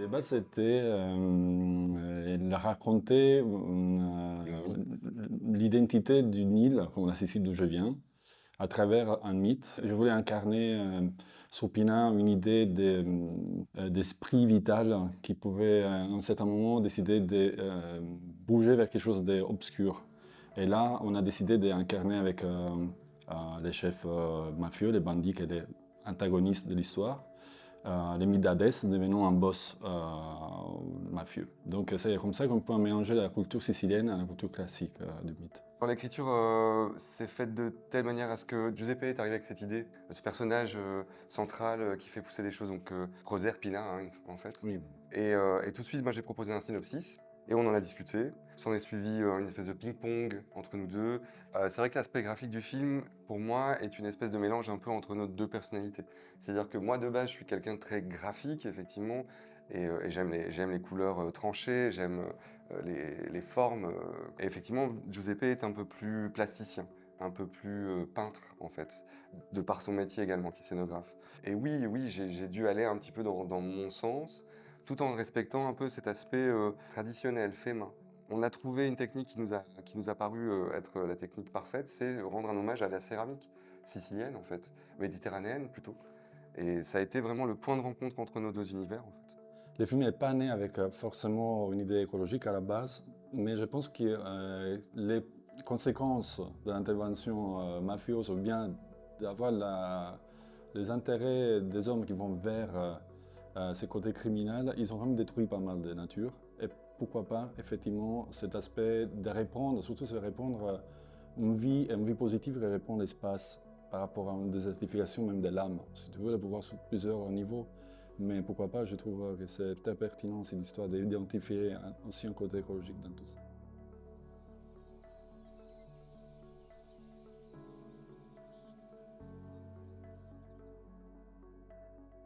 De base, c'était, euh, il euh, l'identité d'une île, comme la Sicile d'où je viens, à travers un mythe. Je voulais incarner euh, sur Pina une idée de- d'esprit vital qui pouvait, à un certain moment, décider de euh, bouger vers quelque chose d'obscur. Et là, on a décidé d'incarner avec euh, euh, les chefs euh, mafieux, les bandits, qui étaient antagonistes de l'histoire, euh, les mythes d'Hadès devenant un boss euh, mafieux. Donc c'est comme ça qu'on peut mélanger la culture sicilienne à la culture classique euh, du mythe. L'écriture euh, s'est faite de telle manière à ce que Giuseppe est arrivé avec cette idée, ce personnage central qui fait pousser des choses, donc Roser Pina hein, en fait. Oui. Et, et tout de suite, moi j'ai proposé un synopsis et on en a discuté. S'en est suivi euh, une espèce de ping-pong entre nous deux. Euh, c'est vrai que l'aspect graphique du film, pour moi, est une espèce de mélange un peu entre nos deux personnalités. C'est-à-dire que moi, de base, je suis quelqu'un de très graphique, effectivement, et, euh, j'aime les, couleurs tranchées, j'aime les, formes. et effectivement, Giuseppe est un peu plus plasticien un peu plus peintre en fait, de par son métier également, qui est scénographe. Et oui, oui, j'ai dû aller un petit peu dans mon sens, tout en respectant un peu cet aspect euh, traditionnel, fait main. On a trouvé une technique qui nous a, qui nous a paru euh, être la technique parfaite, c'est rendre un hommage à la céramique sicilienne en fait, méditerranéenne plutôt. Et ça a été vraiment le point de rencontre entre nos deux univers en fait. Le film n'est pas né avec euh, forcément une idée écologique à la base, mais je pense que les conséquences de l'intervention euh, mafieuse ou bien d'avoir les intérêts des hommes qui vont vers euh, ces côtés criminels, ils ont vraiment détruit pas mal de nature. Et pourquoi pas, effectivement, cet aspect de répondre, surtout de répondre à une vie, une vie positive qui répond l'espace par rapport à une désertification même de l'âme. Si tu veux, le pouvoir sur plusieurs niveaux. Mais pourquoi pas, je trouve que c'est très pertinent cette histoire d'identifier aussi un côté écologique dans tout ça.